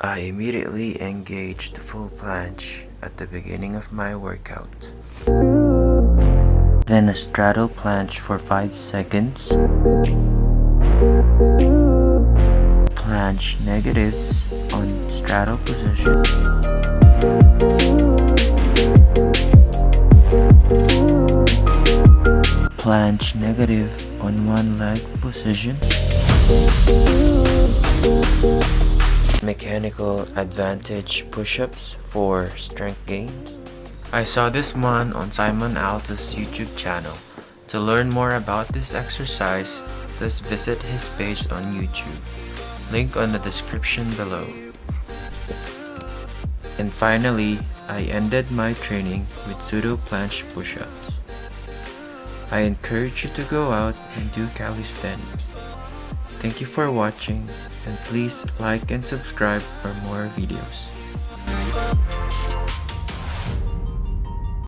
I immediately engaged the full planche at the beginning of my workout. Then a straddle planche for 5 seconds. Planche negatives on straddle position. Planche negative on one leg position. Mechanical advantage push-ups for strength gains. I saw this one on Simon Alta's YouTube channel. To learn more about this exercise, just visit his page on YouTube. Link on the description below. And finally, I ended my training with pseudo planche push-ups. I encourage you to go out and do calisthenics. Thank you for watching and please like and subscribe for more videos.